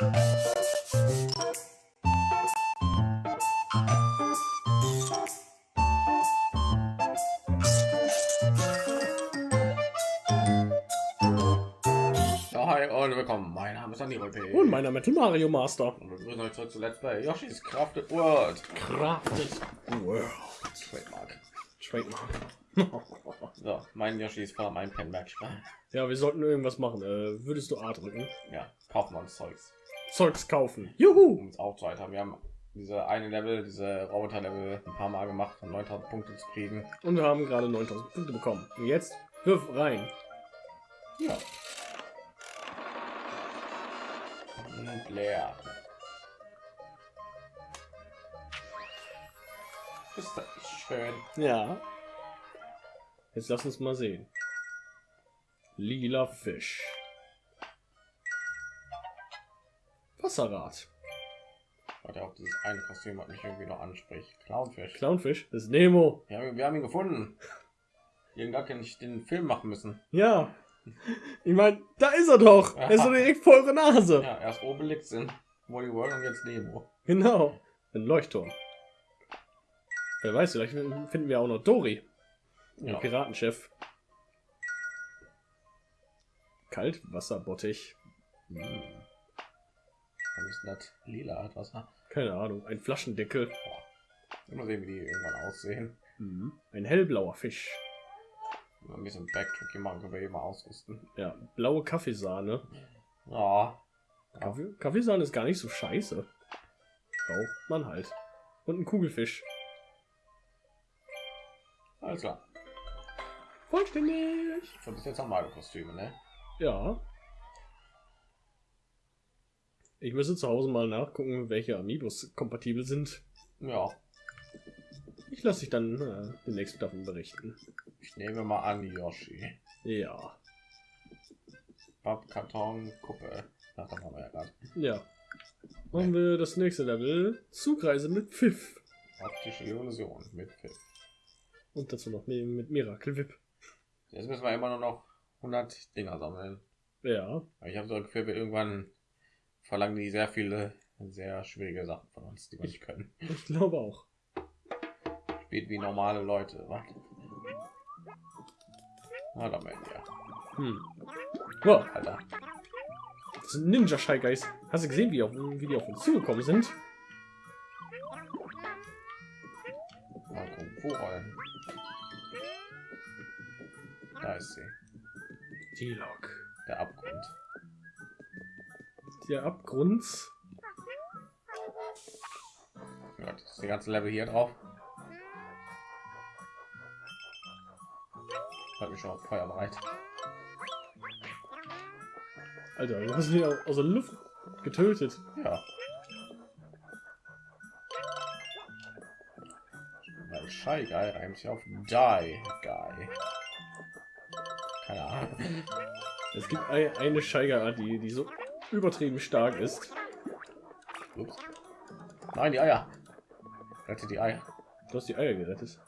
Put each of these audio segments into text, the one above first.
Hi und willkommen. Mein Name ist Andi Und mein Name ist Mario Master. Und wir begrüßen euch zurück zu Let's Play Yoshi's Crafted World. Crafted World. Trademark. Trademark. So, mein Yoshi ist voller mein Pen, merk ich mal. ja, wir sollten irgendwas machen. Äh, würdest du A drücken? Ja, kaufen wir uns Zeugs. Zeugs kaufen. Juhu! Um es aufzuhalten. Wir haben diese eine Level, diese Roboter-Level ein paar Mal gemacht, um 9000 Punkte zu kriegen. Und wir haben gerade 9000 Punkte bekommen. Und jetzt wirf rein. Ja. Und leer. Ist das schön? Ja. Jetzt lass uns mal sehen. Lila Fisch. Wasserrad. Warte, auch dieses eine Kostüm hat mich irgendwie noch anspricht. Clownfisch. Clownfisch. Das ist Nemo. Ja, wir haben ihn gefunden. Irgendwann kann ich den Film machen müssen. Ja. Ich meine, da ist er doch. Er ist so direkt vor eure Nase. Ja, erst Obelix in Wally World und jetzt Nemo. Genau. Ein Leuchtturm. Wer weiß, vielleicht finden wir auch noch Dori. Ja. Piratenchef. Kaltwasserbottich. Hm. Warum ist das lila hat Wasser? Keine Ahnung. Ein Flaschendeckel. Mal sehen, wie die irgendwann aussehen. Mhm. Ein hellblauer Fisch. Ein bisschen Backtracking machen können wir eben ausrüsten. Ja, blaue Kaffeesahne. Ja. Kaffee, Kaffeesahne ist gar nicht so scheiße. Braucht man halt. Und ein Kugelfisch. Alles klar. Vollständig. So, bis jetzt wir alle Kostüme, ne? Ja. Ich müsste zu Hause mal nachgucken, welche Amiibos kompatibel sind. Ja. Ich lasse dich dann äh, demnächst davon berichten. Ich nehme mal an, Yoshi. Ja. Pappkarton, Kuppe. Ach, das haben wir ja gerade. Ja. Machen wir das nächste Level. Zugreise mit Pfiff. Optische Illusion mit Pfiff. Und dazu noch mit, mit Miracle Whip. Jetzt müssen wir immer nur noch 100 Dinger sammeln. Ja. Aber Ich habe so ein Gefühl, wir irgendwann verlangen die sehr viele sehr schwierige Sachen von uns, die wir nicht können. Ich glaube auch. Spielt wie normale Leute. Was? Na, da melden wir. Hm. Wow, Alter. das sind Ninja Shy Guys. Hast du gesehen, wie, auf, wie die auf uns zugekommen sind? Wo rollen. Da ist sie. Die Lok. Der Abgrund. Der Abgrund. Ja, das ist die ganze Level hier drauf. Hat mich schon auf Feuer bereit. Alter, du hast mich au- aus der Luft getötet. Ja. Weil Shy Guy reimt sich auf Die Guy. Keine Ahnung. Es gibt ein, eine Shy Guy Art, die, die so übertrieben stark ist. Ups. Nein, die Eier. Rette die Eier. Du hast die Eier gerettet.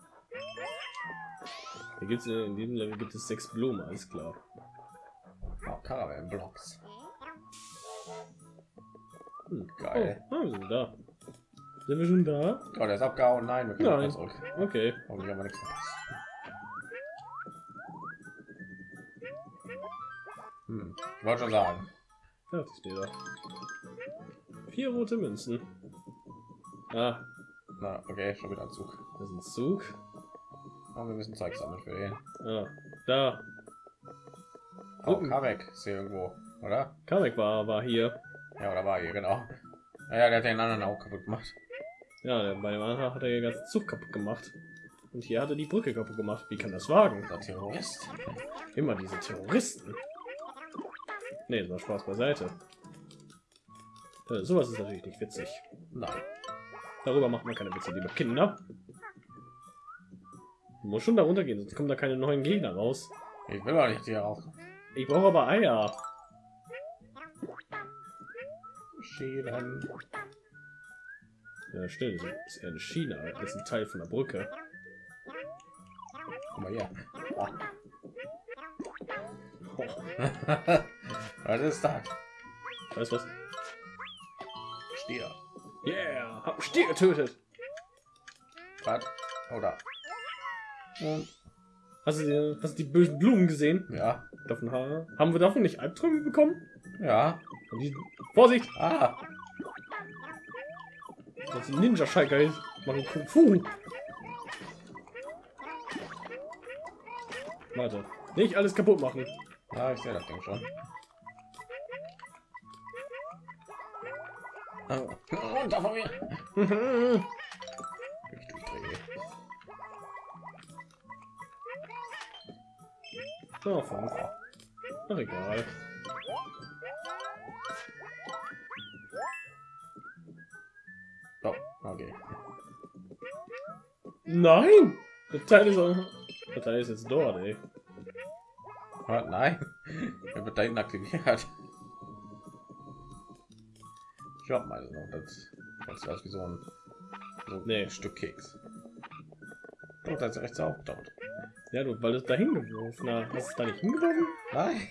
Hier gibt's in diesem Level gibt es sechs Blumen, alles klar. Oh, Caravan Blocks. Hm. Geil. Oh, ah, wir sind da. Sind wir schon da? Oh, der ist abgehauen. Nein, wir können Nein. zurück. Okay. Hoffentlich haben wir nichts verpasst. Hm. Wollte schon sagen. Fertig steht da. Vier rote Münzen. Ah, Na, okay, schon wieder ein Zug. das ist ein Zug. Aber wir müssen Zeug sammeln für den. Ah, da. Oh. Kamek ist hier irgendwo, oder? Kamek war, war hier. Ja, oder war hier, genau. Naja, der hat den anderen auch kaputt gemacht. Ja, bei dem anderen hat er den ganzen Zug kaputt gemacht. Und hier hat er die Brücke kaputt gemacht. Wie kann das wagen? Der Terrorist. Immer diese Terroristen. Nee, war Spaß beiseite. Äh, sowas ist natürlich nicht witzig. Nein. Darüber macht man keine Witze, liebe Kinder. Muss schon darunter gehen, sonst kommen da keine neuen Gegner raus. Ich will doch nicht hier raus. Ich brauche aber Eier. Schienen. Ja, stimmt. Das ist eher eine Schiene. Das ist ein Teil von der Brücke. Guck mal hier. Ah. Was ist das? Weißt was? Stier. Yeah, hab Stier getötet. Was? Oder? Und hast du die, hast du die bösen Blumen gesehen? Ja. Davon ha haben wir davon nicht Albträume bekommen? Ja. Die, Vorsicht! Ah. Das sind Ninja Schalker machen Kung Fu. Warte, nicht alles kaputt machen. Ja, ich sehe das Ding schon. Oh, runter von mir. Durchdrehe. oh, fünf. Ach, egal. Oh, okay. Nein! Der Teil ist, der Teil ist jetzt dort, ey. Was? Nein. Er wird da hinten aktiviert. Ich hab mal noch das. Das ist wie so ein, so Nee. Stück Keks. Doch, da ist rechts aufgetaucht. Ja, du, weil du es da hingeworfen hast. Hast du da nicht hingeworfen? Nein.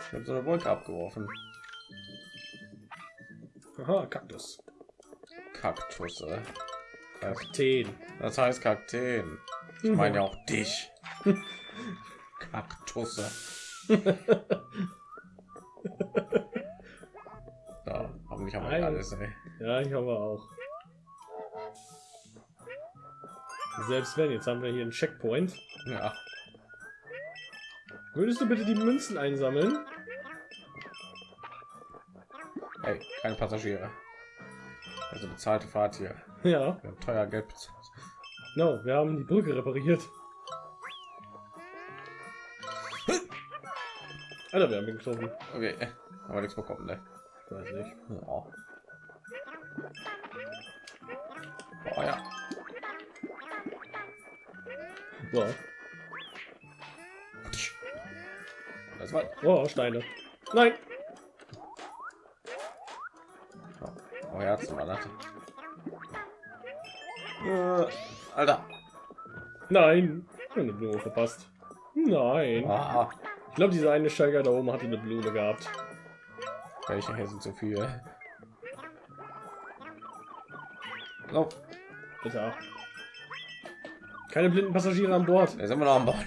Ich habe so eine Wolke abgeworfen. Aha, Kaktus. Kaktusse. Das, Kakteen. das heißt Kakteen. Ich meine ja auch dich. Kaktusse. Da, haben wir Nein. alles, ey. Ja, ich habe auch. Selbst wenn, jetzt haben wir hier einen Checkpoint. Ja. Würdest du bitte die Münzen einsammeln? Ey, keine Passagiere. Also bezahlte Fahrt hier. Ja. Wir haben teuer Geld bezahlt. No, wir haben die Brücke repariert. Alter, wir haben ihn getroffen. Okay, aber nichts bekommen, ne? Ich weiß nicht. Ja. Oh ja. So. Das war. Oh, Steine. Nein! Oh, Herzen war das. Äh, Alter. Nein! Eine Blume verpasst. Nein. Ah, glaube, diese eine Steiger da oben hatte eine Blume gehabt. welche hier sind zu viel. So, Bitte. Keine blinden Passagiere an Bord. da sind wir noch an Bord.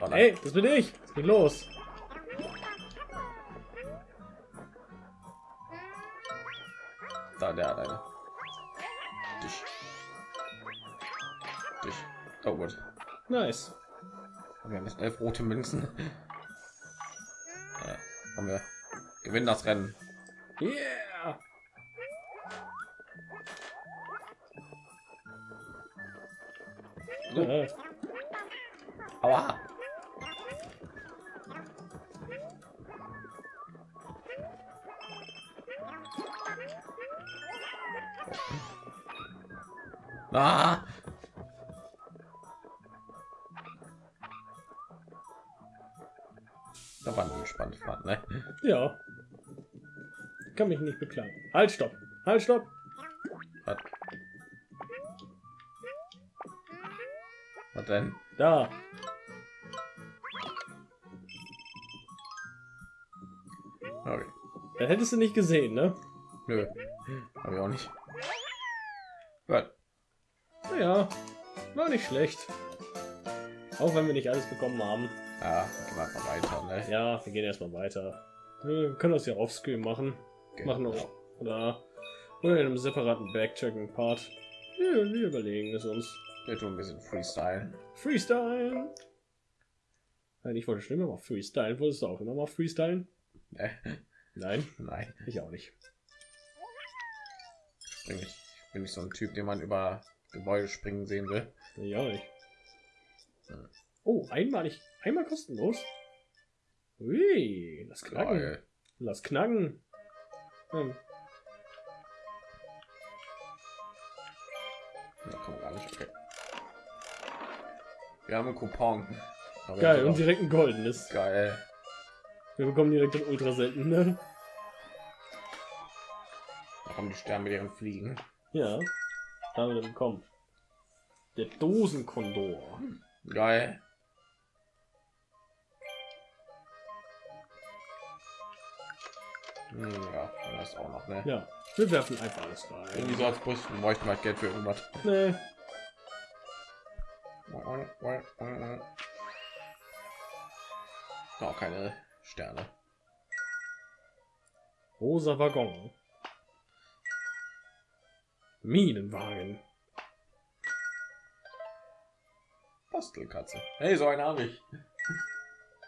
Oh. Hey, das bin ich. Was geht los? Elf rote Münzen. Ja, haben wir. Gewinnen das Rennen. Yeah! Ja, Aua. Ah. Ja. Kann mich nicht beklagen. Halt, stopp. Halt, stopp. Was? Was denn? Da. Okay. Da hättest du nicht gesehen, ne? Nö. Hab ich auch nicht. Gut. Naja, war nicht schlecht. Auch wenn wir nicht alles bekommen haben. Ja, gehen wir einfach weiter, ne? Ja, wir gehen erstmal weiter. Wir können das ja offscreen machen. Genau. Machen auch. Oder, oder in einem separaten Backtracking-Part. Wir, wir überlegen es uns. Wir tun ein bisschen Freestyle. Freestyle! Nein, ich wollte schon immer mal Freestyle. Wolltest du auch immer mal Freestyle? Ne? Nein, Nein, ich auch nicht. spring ich. Ich bin nicht so ein Typ, den man über Gebäude springen sehen will. Ich auch nicht. Hm. Oh, einmalig. Einmal kostenlos. Ui, lass knacken. Geil. Lass knacken. Hm. Da kann man gar nicht. Okay. Wir haben einen Coupon. Aber Geil, und direkt ein goldenes. Geil. Wir bekommen direkt den Ultra selten, ne? Da kommen die Sterne mit ihren Fliegen. Ja. Da haben wir bekommen. Der Dosenkondor. Geil. Ja, das auch noch, ne? Ja, wir werfen einfach alles Irgendwie rein. so als Brüsten bräuchten wir Geld für irgendwas. Nee. Auch keine Sterne. Rosa Waggon. Minenwagen. Bastelkatze. Hey, so eine habe ich.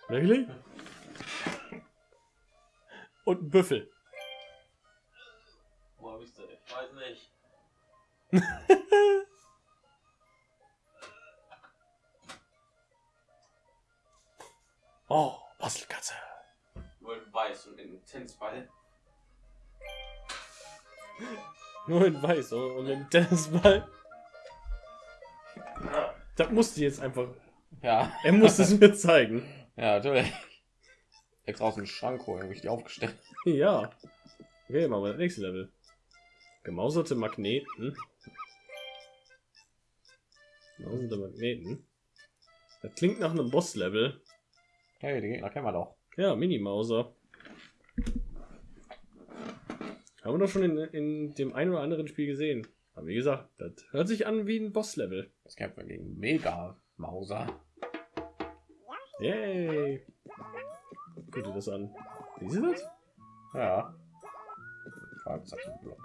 Wirklich? Und ein Büffel. Wo habe ich sie? Ich weiß nicht. Oh, Bastelkatze. Nur in weiß und in Tennisball. Nur in weiß und in Tennisball. Das musste jetzt einfach. Ja, Er musste es mir zeigen. ja, natürlich. Extra aus dem Schrank holen, habe ich die aufgestellt. Ja. Okay, machen wir das nächste Level. Gemauserte Magneten. Gemauserte Magneten. Das klingt nach einem Boss-Level. Hey, die Gegner kennen wir doch. Ja, Mini-Mauser. Haben wir doch schon in, in dem einen oder anderen Spiel gesehen. Aber wie gesagt, das hört sich an wie ein Boss-Level. Das kämpfen wir gegen Mega Mauser. Yay! Guck dir das an. Siehst du das? Ja. Fragezeichenblock.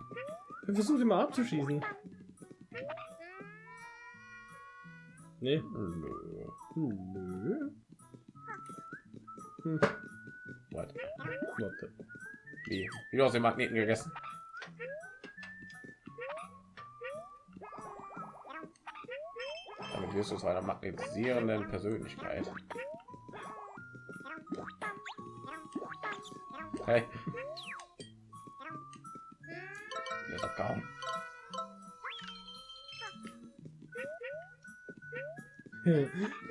Er versucht immer abzuschießen. Nee. Nö. Nö. Hm. Warte. Warte. Wie? Wie du aus den Magneten gegessen? Damit wirst du zu einer magnetisierenden Persönlichkeit. Der ist abgehauen.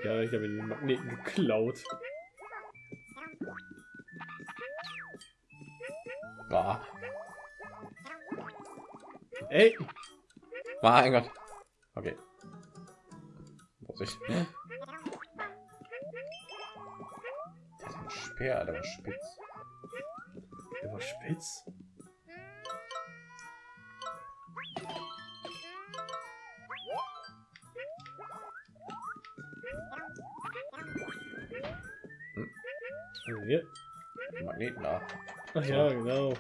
ja, ich habe den Magneten geklaut. Bah. Ey! Mein Gott. Okay. Vorsicht. Der hat einen Speer, der war spitz. Spitz. Also hier. Magneten da. Ach ja, genau.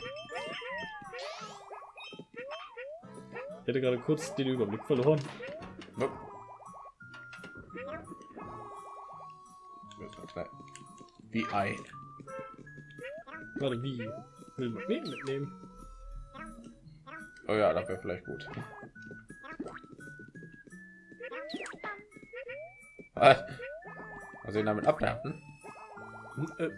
Ich hätte gerade kurz den Überblick verloren. Wie Ei. Warte, wie? Will Magneten mitnehmen. Oh ja, das wäre vielleicht gut. Was? Was ihn damit abwerfen? Äh.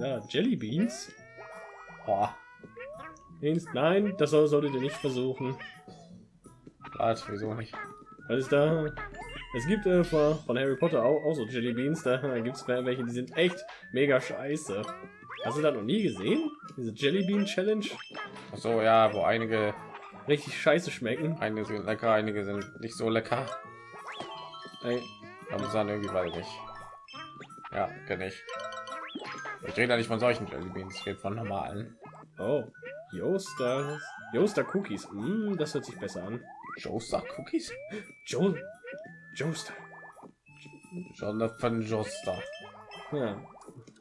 Ja, Jelly Beans. Boah. Nein, das soll- solltet ihr nicht versuchen. Was? Wieso nicht? Was ist da? Es gibt äh, von Harry Potter auch, auch so Jelly Beans. Da gibt es welche, die sind echt mega scheiße. Hast du das noch nie gesehen? Diese Jelly Bean Challenge? Ach so, ja, wo einige, Richtig scheiße schmecken. einige sind lecker, einige sind nicht so lecker. Ey, Aber dann irgendwie weiß ich nicht. Ja, kenne ich. Ich rede ja nicht von solchen Jelly Beans, ich rede von normalen. Oh, Yoasters. Yoaster Cookies. Mm, das hört sich besser an. Joester Cookies? Jo Joaster. Jonathan Joester. Ja.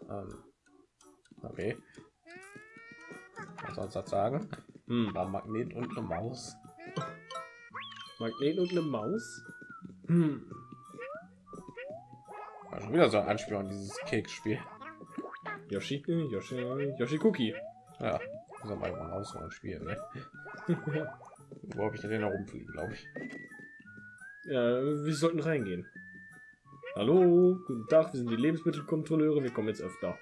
Ähm, okay. Was soll das sagen? Hm. Ein Magnet und eine Maus. Magnet und eine Maus. Hm. War schon wieder so ein Anspiel an dieses Keksspiel. Yoshi, Yoshi, Yoshi Cookie. Ja, muss mal raus und spielen, ne? Wo habe ich denn da rumfliegen, glaube ich. Ja, wir sollten reingehen. Hallo, guten Tag, wir sind die Lebensmittelkontrolleure, wir kommen jetzt öfter.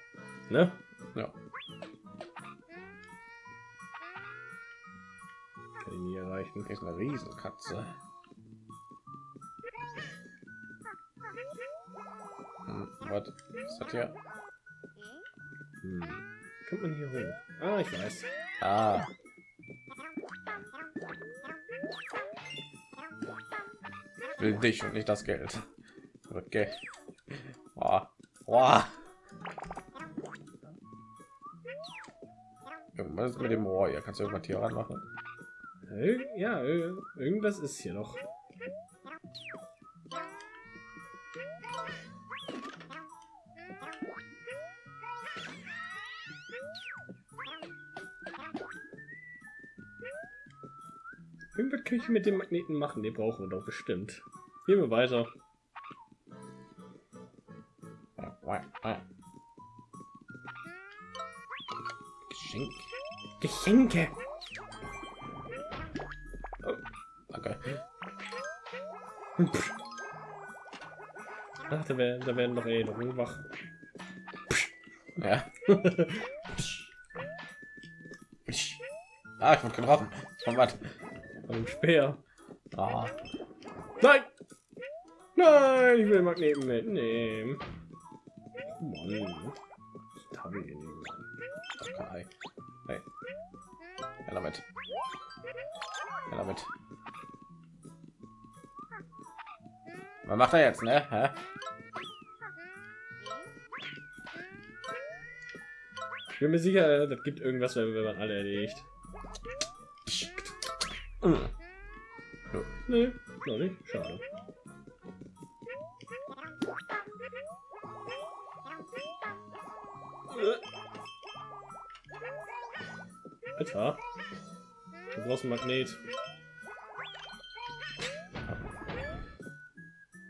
Ne? Ja. Kann ich nie erreichen. Ist eine Riesenkatze. Hm, was ist das hier? Hm. Kommt man hier hoch? Ah, ich weiß. Ah, Ich will dich und nicht das Geld. Okay. Boah. Boah. Irgendwas ist mit dem Rohr. Hier kannst du irgendwas hier ranmachen. Ja, ir- irgendwas ist hier noch. Ich mit dem Magneten machen, den brauchen wir doch bestimmt. Gehen wir weiter. Geschenk. Geschenke. Okay. Ach, da werden, da werden noch Erinnerungen wach. Ja. ah, ich wurde getroffen. Von was? Von dem Speer. Ah. Nein! Nein, ich will Magneten mitnehmen. Mann. Okay. Hey. Ja, damit. Ja, damit. Was macht er jetzt, ne? Hä? Ich bin mir sicher, das gibt irgendwas, wenn wenn man alle erledigt. Nee, noch nicht. Schade. Alter. Du brauchst ein Magnet.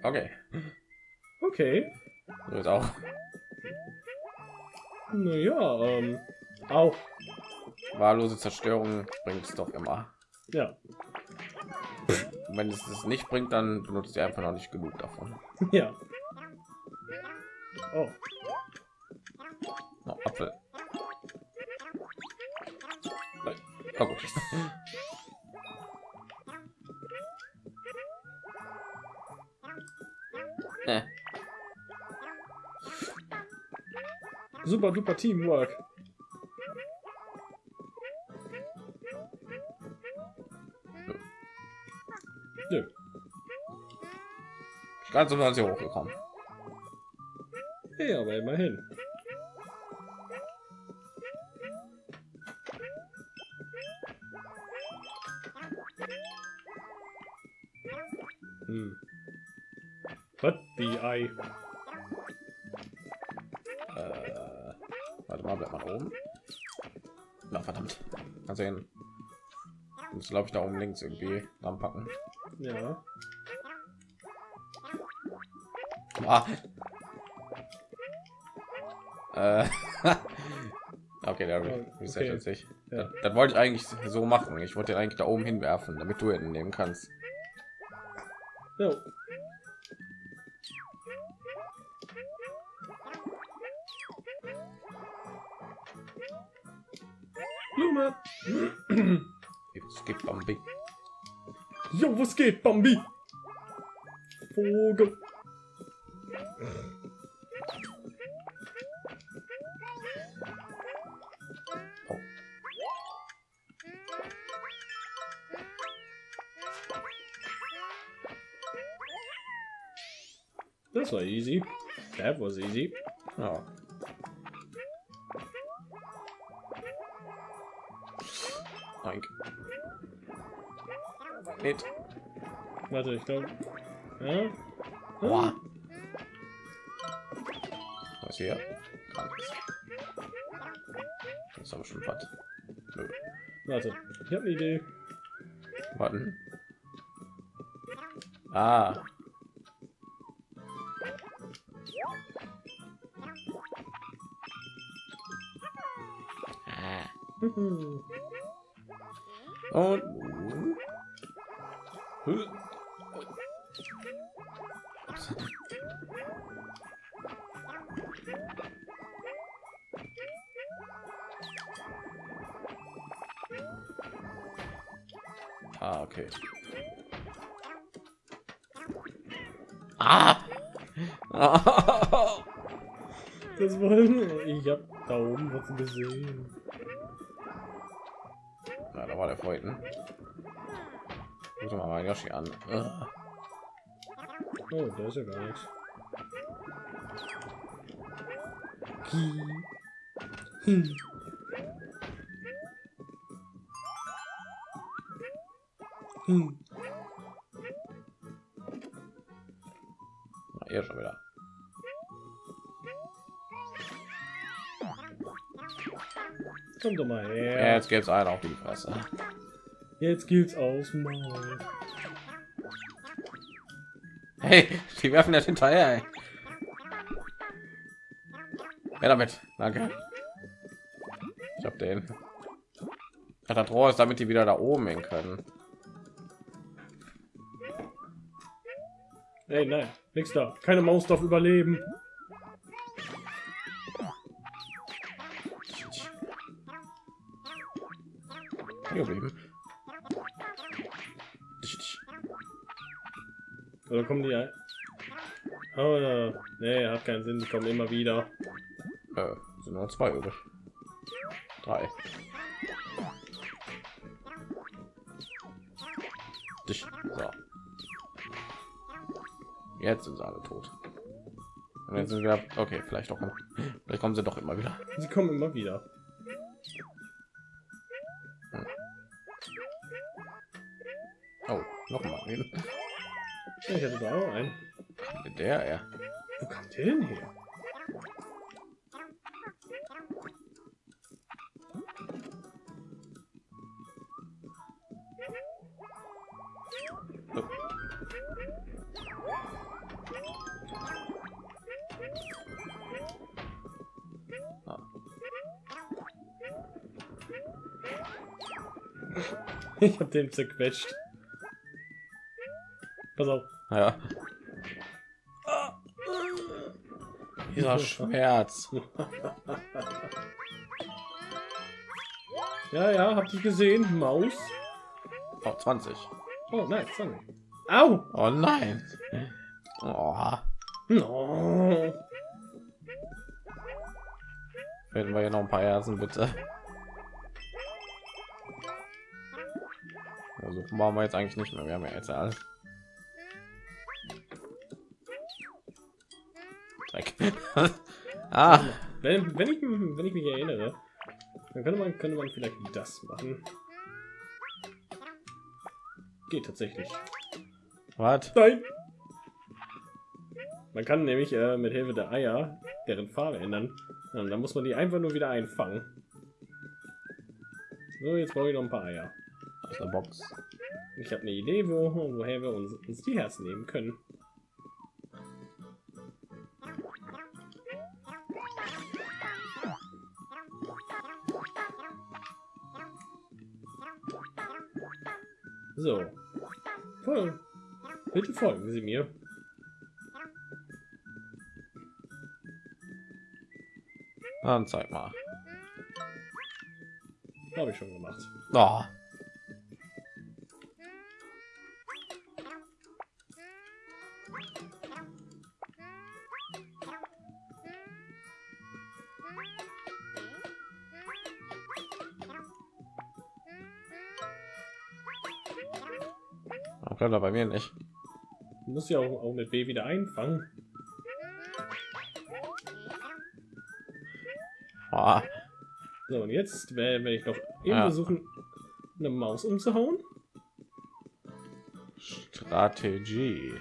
Okay. Okay. Jetzt auch. Naja, ähm. Au. Wahllose Zerstörung bringt es doch immer. Ja. Und wenn es es nicht bringt, dann benutzt ihr einfach noch nicht genug davon. Ja. Oh. No, Apfel. Nein. Oh, gut. Super duper Teamwork. Ich ganz so hier hochgekommen. Hey, aber immerhin. Hm. What the eye? Äh, warte mal, bleibt mal oben. Na verdammt. Mal sehen. Muss glaube ich da oben links irgendwie anpacken. Ja. Ah. Äh. okay, der resettet Okay. sich. Ja. Das, das wollte ich eigentlich so machen. Ich wollte ihn eigentlich da oben hinwerfen, damit du ihn nehmen kannst. Jo. Blume. Es gibt Bambi. Jo, was geht, Bambi? Vogel. Oh. Das war easy. That was easy. Ja. Oink. Mit. Warte, ich glaube. Ja? Boah. Hier? Das ist aber schon was. Warte, ich habe eine Idee. Warten. Ah. Mhm. Und Ah, okay. Ah! Das wollen ich hab da oben was gesehen. Ja, da war der vorhin. Guck mal mal Yoshi an. Oh, da ist ja gar nichts. Hm. Hm. Na, hier schon wieder. Komm doch mal Ja, her. jetzt gibt's einen auf die Fresse. Jetzt geht's aus Maul. Hey, die werfen das hinterher. Ey. Ja, damit. Danke. Ich hab den. Ja, das Rohr ist, damit die wieder da oben hin können. Ey, nein, nix da. Keine Maus darf überleben. Hier. Oder kommen die ein? Oh, nee, hat keinen Sinn. Die kommen immer wieder. Äh, sind nur zwei übrig. Drei. Dich. So. Jetzt sind sie alle tot. Und jetzt sind wir. Okay, vielleicht doch. Vielleicht kommen sie doch immer wieder. Sie kommen immer wieder. Oh, noch mal einen. Ich hätte da auch einen. Mit der, ja. Wo kommt der denn her? Ich hab den zerquetscht. Pass auf. Ja. Dieser Schmerz. Ja, ja, habt ihr gesehen? Maus. Oh, 20. Oh, nein, sorry. Au! Oh nein. Oh, No. finden wir hier noch ein paar Herzen, bitte. Machen wir jetzt eigentlich nicht mehr. Wir haben ja jetzt alles. Dreck. ah, Wenn, wenn, ich, wenn ich mich erinnere, dann könnte man, könnte man vielleicht das machen. Geht tatsächlich. was? Nein! Man kann nämlich äh, mit Hilfe der Eier deren Farbe ändern. Und dann muss man die einfach nur wieder einfangen. So, jetzt brauche ich noch ein paar Eier. Aus der Box. Ich habe eine Idee, wo, woher wir uns, uns die Herzen nehmen können. So. Voll. Bitte folgen Sie mir. Dann zeig mal. Habe ich schon gemacht. Oh. Warum kann er bei mir nicht? Du musst ja auch, auch mit B wieder einfangen. Oh. So, und jetzt werde ich noch eben Ja. versuchen, eine Maus umzuhauen. Strategie.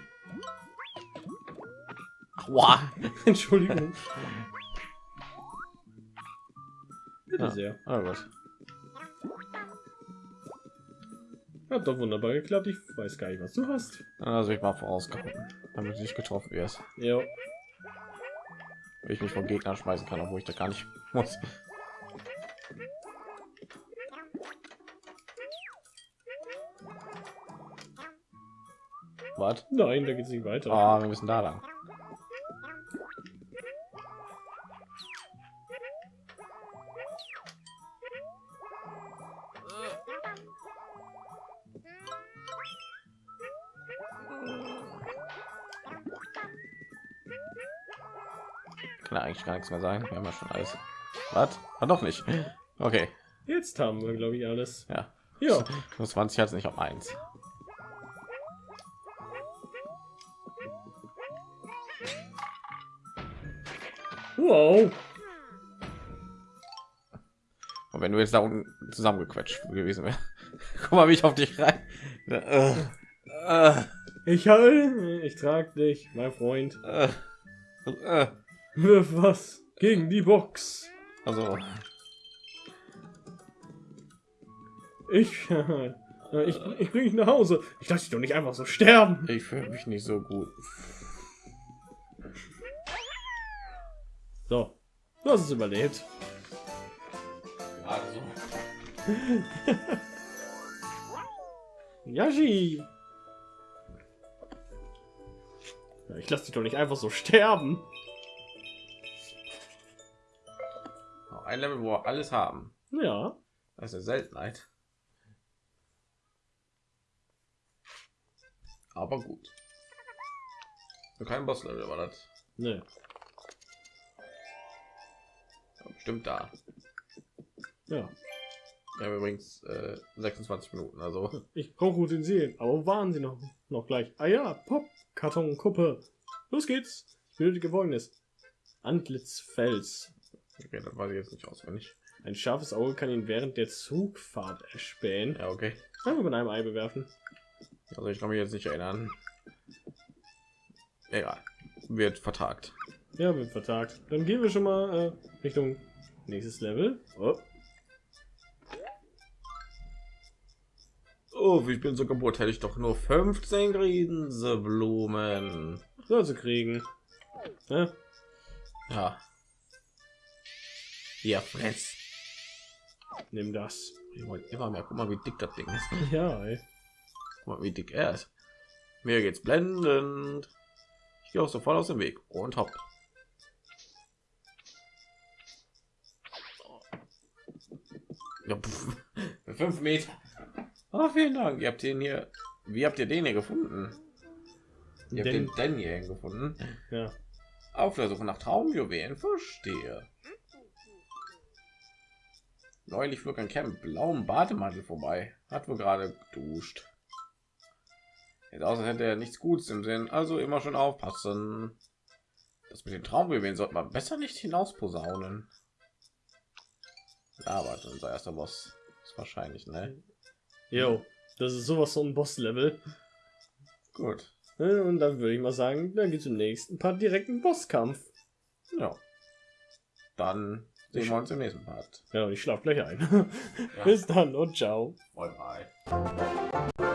Aua. Entschuldigung. Bitte Ja. sehr. Oh Hat doch wunderbar geklappt. Ich weiß gar nicht, was du hast. Also ich mal vorausgehauen, damit du nicht getroffen wirst. Ja. Ich mich von Gegnern schmeißen kann, obwohl ich da gar nicht muss. Was? Nein, da geht's nicht weiter. Ah, wir müssen da lang. kann eigentlich gar nichts mehr sagen. Wir haben ja schon alles. Was? Ah, War noch nicht. Okay. Jetzt haben wir, glaube ich, alles. Ja. Ja. Plus 20 hat es nicht auf 1. Wow. Und wenn du jetzt da unten zusammengequetscht gewesen wäre, guck mal, wie ich auf dich rein. Ich halte, ich trage dich, mein Freund. Äh, äh, äh. Wirf was gegen die Box. Also, Ich, äh, ich, ich bring dich nach Hause. Ich lasse dich doch nicht einfach so sterben. ich fühle mich nicht so gut. So, du hast es überlebt. Gerade so. Yashi. Ich lasse dich doch nicht einfach so sterben. Ein Level, wo wir alles haben. Ja. Das ist eine Seltenheit. Aber gut. Kein Boss-Level war das. Ne. Ja, Bestimmt da. Ja. Wir haben übrigens äh, 26 Minuten, also Ich brauche Utensilien. Aber waren sie noch? Noch gleich. Ah ja, Pop, Karton, Kuppe. Los geht's. Ich benötige folgendes. Antlitzfels. Okay, das weiß ich jetzt nicht auswendig. Ein scharfes Auge kann ihn während der Zugfahrt erspähen. Ja, okay. Einfach mit einem Ei bewerfen. Also ich kann mich jetzt nicht erinnern. Egal. Wird vertagt. Ja, wird vertagt. Dann gehen wir schon mal äh, Richtung nächstes Level. Oh. Oh, ich bin so kaputt. Hätte ich doch nur 15 Grinseblumen. Soll sie kriegen. Ja, Ja. Ja, fress. nimm das. Ich wollte immer mehr. Guck mal, wie dick das Ding ist. Ja, ey. Guck mal, wie dick er ist. Mir geht's blendend. Ich gehe auch sofort aus dem Weg und hopp. Ja, fünf Meter. Ah, vielen Dank. Ihr habt den hier. Wie habt ihr den hier gefunden? Ihr habt Den- den denn hier gefunden. Ja. Auf der Suche nach Traumjuwelen. Verstehe. Neulich flog ein Camp blauem Bademantel vorbei. Hat wohl gerade geduscht. Aus, als hätte er nichts Gutes im Sinn. Also immer schon aufpassen. Das mit den Traumjuwelen sollte man besser nicht hinaus posaunen. Ja, warte, unser erster Boss ist wahrscheinlich, ne? Jo, das ist sowas von ein Boss-Level. Gut. Ne, Und dann würde ich mal sagen, dann geht's im nächsten Part direkt einen Bosskampf. Ja. Dann sehen wir uns im nächsten Part. Ja, ich schlaf gleich ein. Bis dann und ciao. Bye bye.